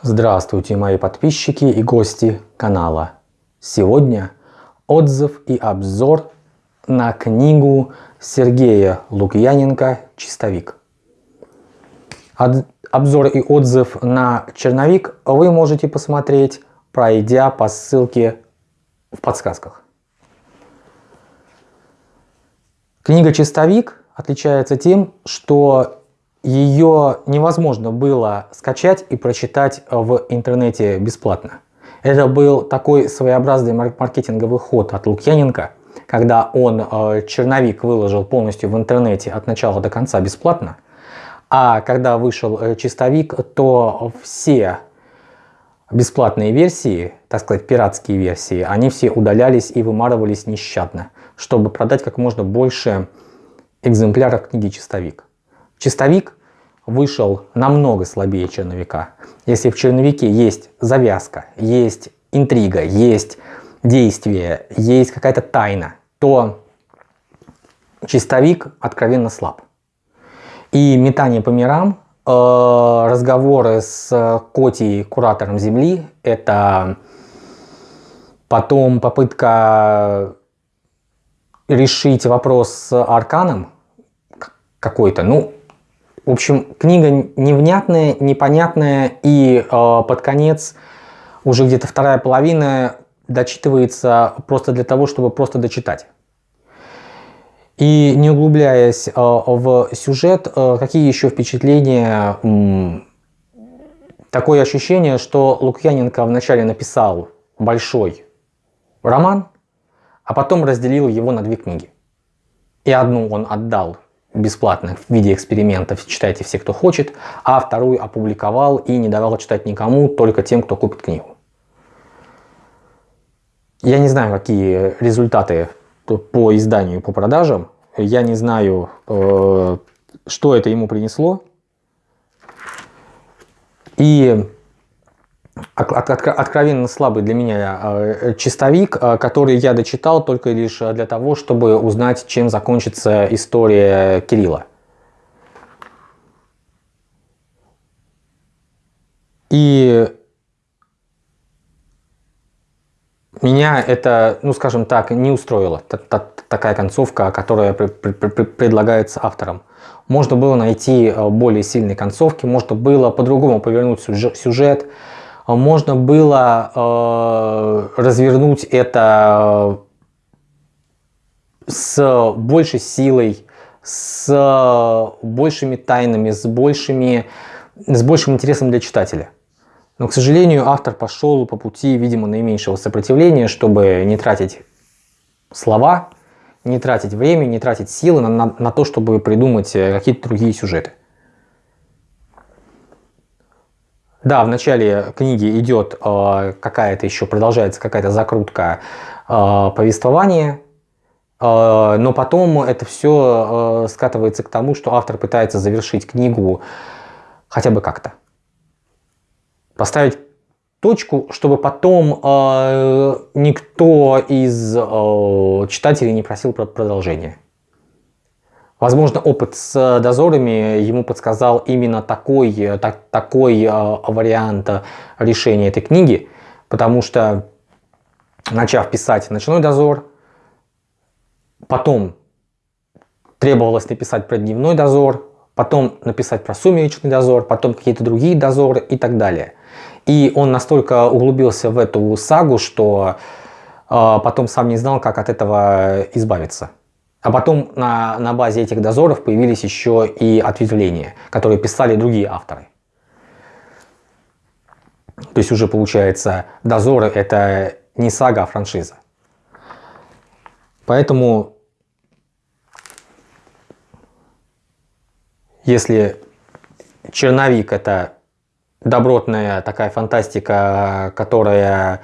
Здравствуйте, мои подписчики и гости канала. Сегодня отзыв и обзор на книгу Сергея Лукьяненко «Чистовик». Обзор и отзыв на черновик вы можете посмотреть, пройдя по ссылке в подсказках. Книга «Чистовик» отличается тем, что ее невозможно было скачать и прочитать в интернете бесплатно. Это был такой своеобразный маркетинговый ход от Лукьяненко, когда он э, черновик выложил полностью в интернете от начала до конца бесплатно, а когда вышел э, чистовик, то все бесплатные версии, так сказать, пиратские версии, они все удалялись и вымарывались нещадно, чтобы продать как можно больше экземпляров книги «Чистовик». Чистовик вышел намного слабее черновика. Если в черновике есть завязка, есть интрига, есть действие, есть какая-то тайна, то чистовик откровенно слаб. И метание по мирам, э, разговоры с Коти, куратором Земли, это потом попытка решить вопрос с Арканом какой-то, ну, в общем, книга невнятная, непонятная, и э, под конец уже где-то вторая половина дочитывается просто для того, чтобы просто дочитать. И не углубляясь э, в сюжет, э, какие еще впечатления? Э, такое ощущение, что Лукьяненко вначале написал большой роман, а потом разделил его на две книги. И одну он отдал бесплатно в виде экспериментов, читайте все, кто хочет, а вторую опубликовал и не давал читать никому, только тем, кто купит книгу. Я не знаю, какие результаты по изданию, по продажам. Я не знаю, э, что это ему принесло. И откровенно слабый для меня э, чистовик, э, который я дочитал только лишь для того, чтобы узнать, чем закончится история Кирилла. И меня это, ну скажем так, не устроило, такая концовка, которая предлагается автором. Можно было найти э, более сильные концовки, можно было по-другому повернуть сюжет, можно было э, развернуть это с большей силой, с большими тайнами, с, большими, с большим интересом для читателя. Но, к сожалению, автор пошел по пути, видимо, наименьшего сопротивления, чтобы не тратить слова, не тратить время, не тратить силы на, на, на то, чтобы придумать э, какие-то другие сюжеты. Да, в начале книги идет э, какая-то еще, продолжается какая-то закрутка э, повествования, э, но потом это все э, скатывается к тому, что автор пытается завершить книгу хотя бы как-то. Поставить точку, чтобы потом э, никто из э, читателей не просил про продолжение. Возможно, опыт с дозорами ему подсказал именно такой, так, такой э, вариант решения этой книги, потому что, начав писать «Ночной дозор», потом требовалось написать про «Дневной дозор», потом написать про «Сумеречный дозор», потом какие-то другие дозоры и так далее. И он настолько углубился в эту сагу, что э, потом сам не знал, как от этого избавиться. А потом на, на базе этих дозоров появились еще и ответвления, которые писали другие авторы. То есть уже получается дозоры это не сага, а франшиза. Поэтому если черновик это добротная такая фантастика, которая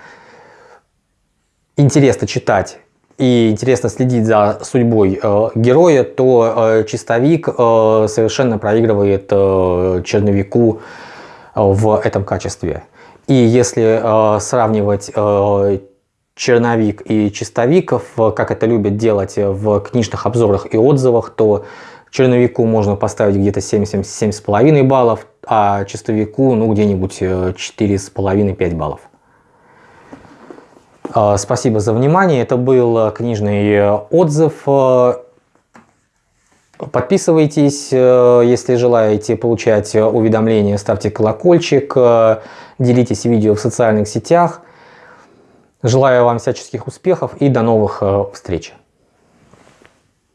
интересно читать и интересно следить за судьбой э, героя, то э, чистовик э, совершенно проигрывает э, черновику э, в этом качестве. И если э, сравнивать э, черновик и чистовиков, как это любят делать в книжных обзорах и отзывах, то черновику можно поставить где-то 7-7,5 баллов, а чистовику ну где-нибудь 4,5-5 баллов. Спасибо за внимание. Это был книжный отзыв. Подписывайтесь, если желаете получать уведомления, ставьте колокольчик, делитесь видео в социальных сетях. Желаю вам всяческих успехов и до новых встреч.